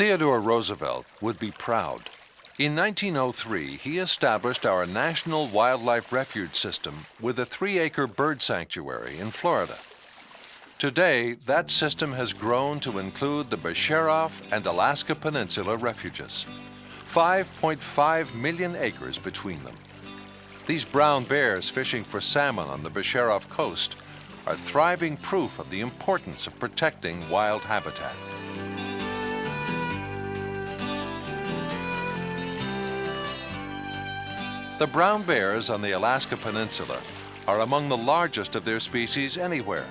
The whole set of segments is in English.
Theodore Roosevelt would be proud. In 1903, he established our National Wildlife Refuge System with a three-acre bird sanctuary in Florida. Today, that system has grown to include the Becharof and Alaska Peninsula refuges. 5.5 million acres between them. These brown bears fishing for salmon on the Becharof coast are thriving proof of the importance of protecting wild habitat. The brown bears on the Alaska Peninsula are among the largest of their species anywhere,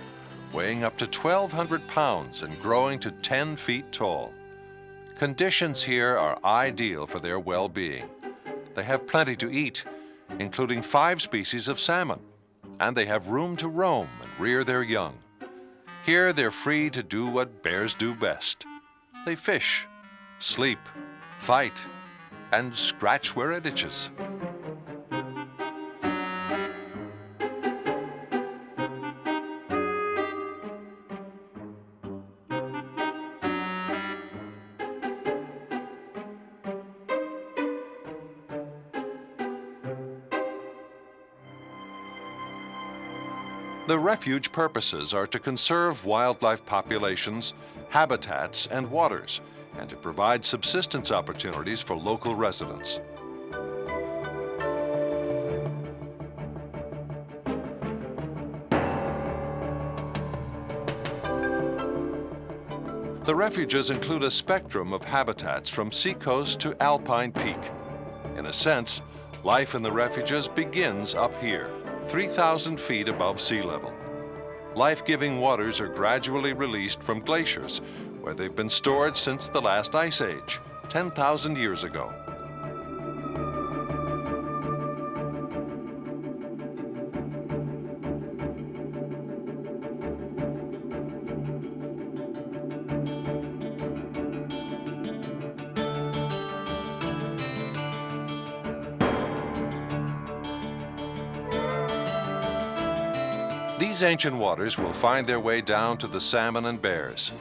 weighing up to 1,200 pounds and growing to 10 feet tall. Conditions here are ideal for their well-being. They have plenty to eat, including five species of salmon, and they have room to roam and rear their young. Here they're free to do what bears do best. They fish, sleep, fight, and scratch where it itches. The refuge purposes are to conserve wildlife populations, habitats, and waters, and to provide subsistence opportunities for local residents. The refuges include a spectrum of habitats from seacoast to alpine peak. In a sense, life in the refuges begins up here. 3,000 feet above sea level. Life-giving waters are gradually released from glaciers, where they've been stored since the last ice age, 10,000 years ago. These ancient waters will find their way down to the salmon and bears,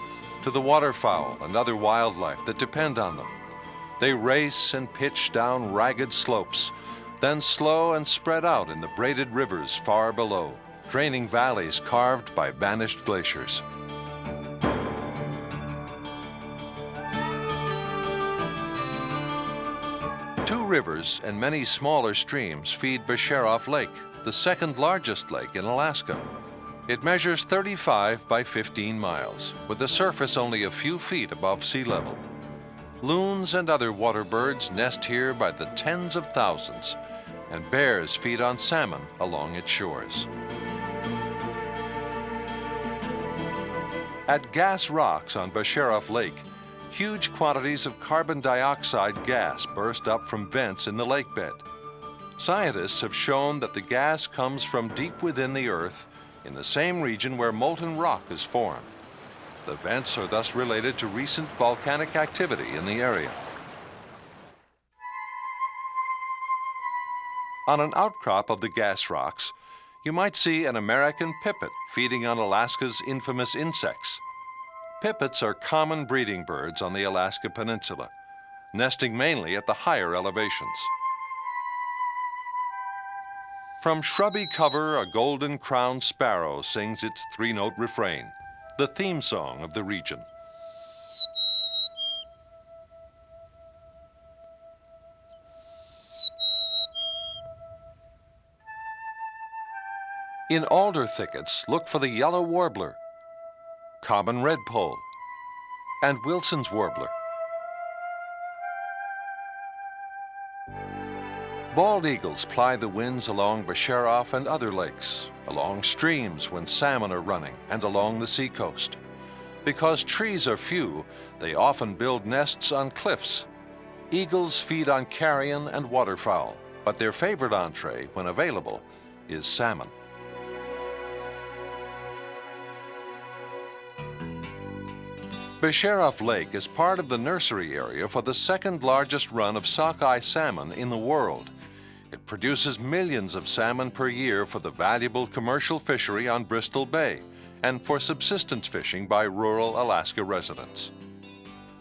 to the waterfowl and other wildlife that depend on them. They race and pitch down ragged slopes, then slow and spread out in the braided rivers far below, draining valleys carved by vanished glaciers. Two rivers and many smaller streams feed Becharof Lake, the second largest lake in Alaska. It measures 35 by 15 miles, with the surface only a few feet above sea level. Loons and other water birds nest here by the tens of thousands, and bears feed on salmon along its shores. At Gas Rocks on Becharof Lake, huge quantities of carbon dioxide gas burst up from vents in the lake bed. Scientists have shown that the gas comes from deep within the earth in the same region where molten rock is formed. The vents are thus related to recent volcanic activity in the area. On an outcrop of the gas rocks, you might see an American pipit feeding on Alaska's infamous insects. Pipits are common breeding birds on the Alaska Peninsula, nesting mainly at the higher elevations. From shrubby cover, a golden-crowned sparrow sings its three-note refrain, the theme song of the region. In alder thickets, look for the yellow warbler, common redpoll, and Wilson's warbler. Bald eagles ply the winds along Becharof and other lakes, along streams when salmon are running, and along the seacoast. Because trees are few, they often build nests on cliffs. Eagles feed on carrion and waterfowl, but their favorite entree, when available, is salmon. Becharof Lake is part of the nursery area for the second largest run of sockeye salmon in the world. Produces millions of salmon per year for the valuable commercial fishery on Bristol Bay and for subsistence fishing by rural Alaska residents.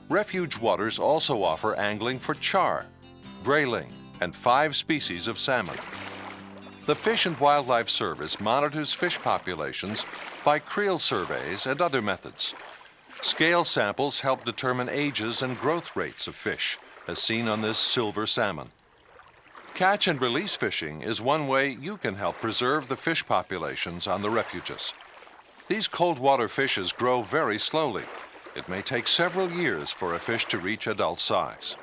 Refuge waters also offer angling for char, grayling, and five species of salmon. The Fish and Wildlife Service monitors fish populations by creel surveys and other methods. Scale samples help determine ages and growth rates of fish, as seen on this silver salmon. Catch and release fishing is one way you can help preserve the fish populations on the refuges. These cold water fishes grow very slowly. It may take several years for a fish to reach adult size.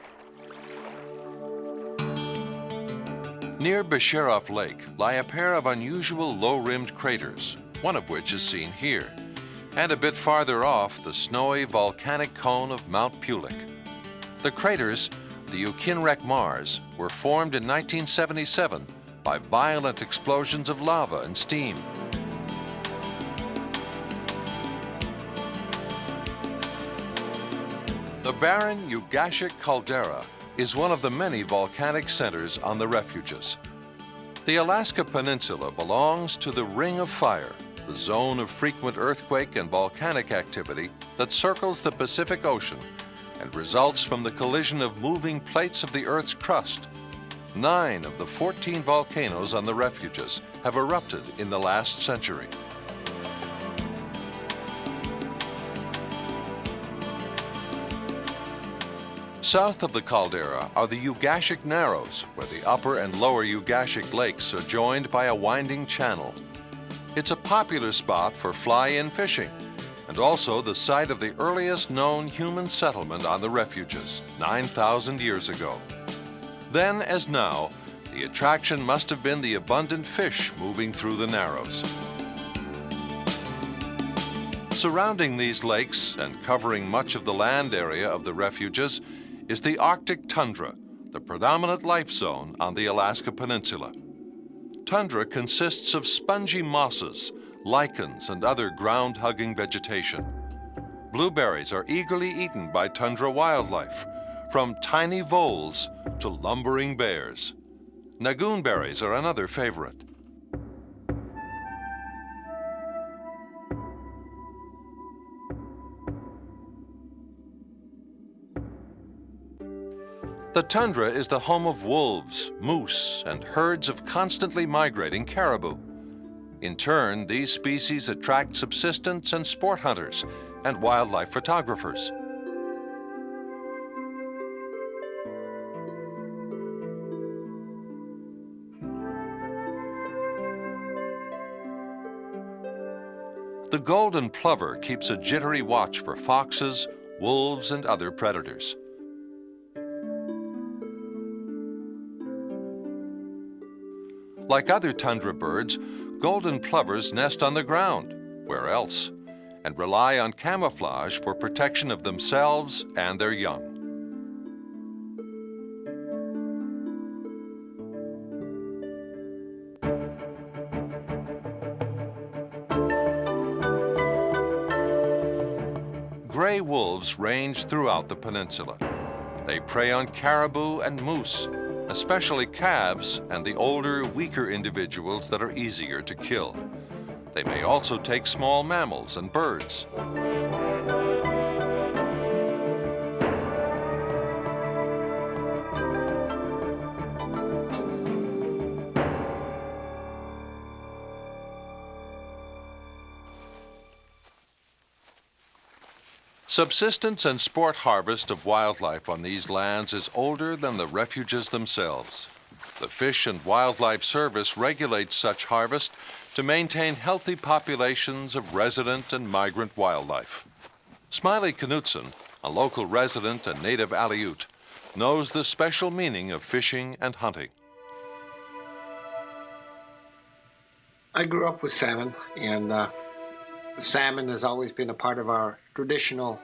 Near Becharof Lake lie a pair of unusual low-rimmed craters, one of which is seen here, and a bit farther off the snowy volcanic cone of Mount Peulik. The craters, the Ukinrek Maars, were formed in 1977 by violent explosions of lava and steam. The barren Ugashik caldera is one of the many volcanic centers on the refuges. The Alaska Peninsula belongs to the Ring of Fire, the zone of frequent earthquake and volcanic activity that circles the Pacific Ocean and results from the collision of moving plates of the Earth's crust. Nine of the 14 volcanoes on the refuges have erupted in the last century. South of the caldera are the Ugashik Narrows, where the upper and lower Ugashik lakes are joined by a winding channel. It's a popular spot for fly-in fishing, and also the site of the earliest known human settlement on the refuges, 9,000 years ago. Then, as now, the attraction must have been the abundant fish moving through the Narrows. Surrounding these lakes and covering much of the land area of the refuges is the Arctic tundra, the predominant life zone on the Alaska Peninsula. Tundra consists of spongy mosses, lichens, and other ground-hugging vegetation. Blueberries are eagerly eaten by tundra wildlife, from tiny voles to lumbering bears. Nagoon berries are another favorite. The tundra is the home of wolves, moose, and herds of constantly migrating caribou. In turn, these species attract subsistence and sport hunters and wildlife photographers. The golden plover keeps a jittery watch for foxes, wolves, and other predators. Like other tundra birds, golden plovers nest on the ground, where else, and rely on camouflage for protection of themselves and their young. Gray wolves range throughout the peninsula. They prey on caribou and moose, especially calves and the older, weaker individuals that are easier to kill. They may also take small mammals and birds. Subsistence and sport harvest of wildlife on these lands is older than the refuges themselves. The Fish and Wildlife Service regulates such harvest to maintain healthy populations of resident and migrant wildlife. Smiley Knutson, a local resident and native Aleut, knows the special meaning of fishing and hunting. I grew up with salmon, and uh, salmon has always been a part of our traditional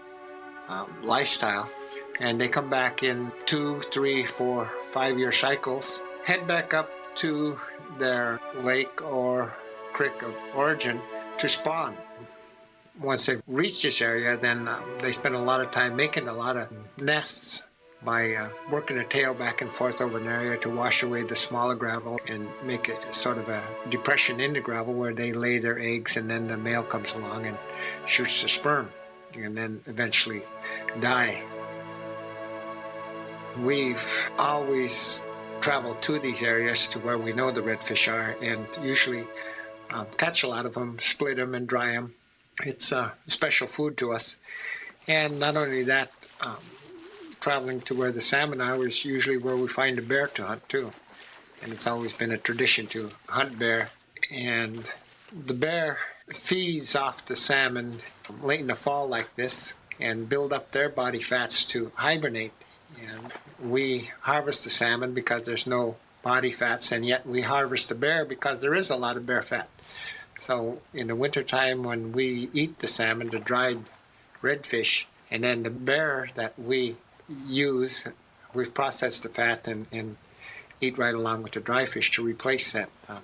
um, lifestyle. And they come back in two, three, four, five year cycles, head back up to their lake or creek of origin to spawn. Once they've reached this area, then um, they spend a lot of time making a lot of nests by uh, working a tail back and forth over an area to wash away the smaller gravel and make it sort of a depression in the gravel where they lay their eggs and then the male comes along and shoots the sperm and then eventually die. We've always traveled to these areas to where we know the redfish are and usually um, catch a lot of them, split them, and dry them. It's a special food to us. And not only that, um, traveling to where the salmon are is usually where we find a bear to hunt too. And it's always been a tradition to hunt bear. And the bear feeds off the salmon late in the fall like this and build up their body fats to hibernate. And we harvest the salmon because there's no body fats, and yet we harvest the bear because there is a lot of bear fat. So in the wintertime when we eat the salmon, the dried redfish, and then the bear that we use, we've processed the fat and, and eat right along with the dry fish to replace that um,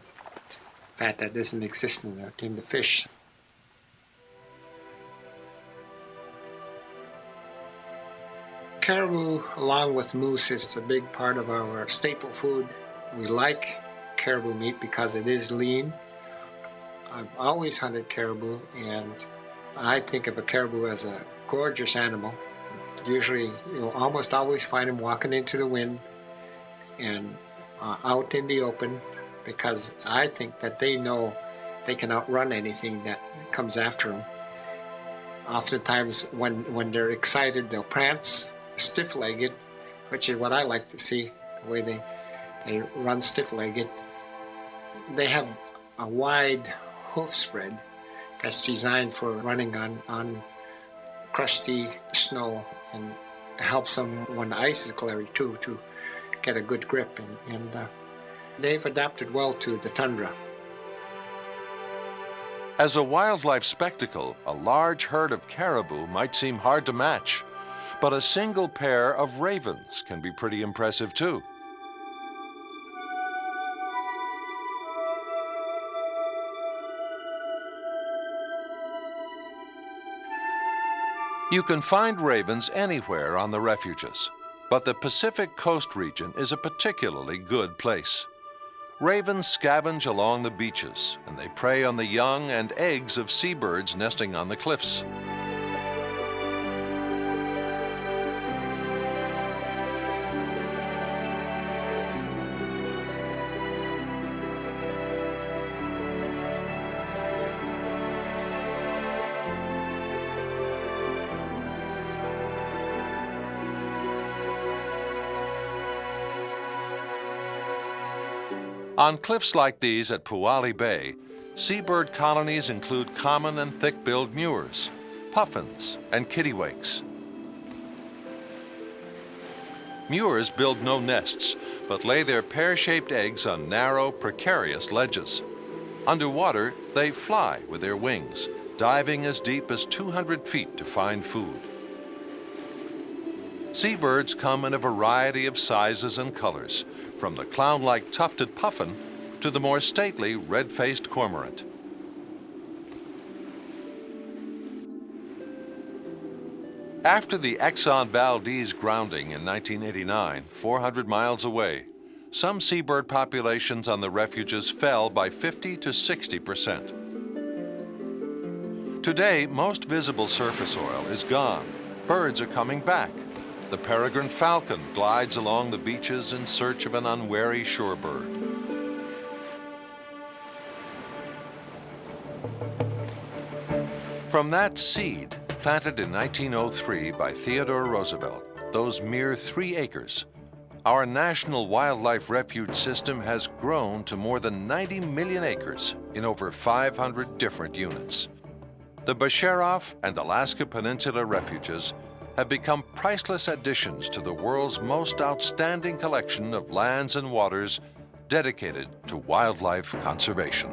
fat that doesn't exist in the, in the fish. Caribou, along with moose, is a big part of our staple food. We like caribou meat because it is lean. I've always hunted caribou, and I think of a caribou as a gorgeous animal. Usually, you'll almost always find them walking into the wind and uh, out in the open because I think that they know they can outrun anything that comes after them. Oftentimes, when, when they're excited, they'll prance stiff-legged, which is what I like to see, the way they, they run stiff-legged. They have a wide hoof spread that's designed for running on, on crusty snow and helps them when the ice is clear too to get a good grip and, and uh, they've adapted well to the tundra. As a wildlife spectacle, a large herd of caribou might seem hard to match, but a single pair of ravens can be pretty impressive too. You can find ravens anywhere on the refuges, but the Pacific Coast region is a particularly good place. Ravens scavenge along the beaches, and they prey on the young and eggs of seabirds nesting on the cliffs. On cliffs like these at Puale Bay, seabird colonies include common and thick-billed murres, puffins, and kittiwakes. Murres build no nests, but lay their pear-shaped eggs on narrow, precarious ledges. Underwater, they fly with their wings, diving as deep as 200 feet to find food. Seabirds come in a variety of sizes and colors, from the clown-like tufted puffin to the more stately red-faced cormorant. After the Exxon Valdez grounding in 1989, 400 miles away, some seabird populations on the refuges fell by 50 to 60 percent. Today, most visible surface oil is gone. Birds are coming back. The peregrine falcon glides along the beaches in search of an unwary shorebird. From that seed, planted in 1903 by Theodore Roosevelt, those mere three acres, our National Wildlife Refuge System has grown to more than 90 million acres in over 500 different units. The Becharof and Alaska Peninsula Refuges have become priceless additions to the world's most outstanding collection of lands and waters dedicated to wildlife conservation.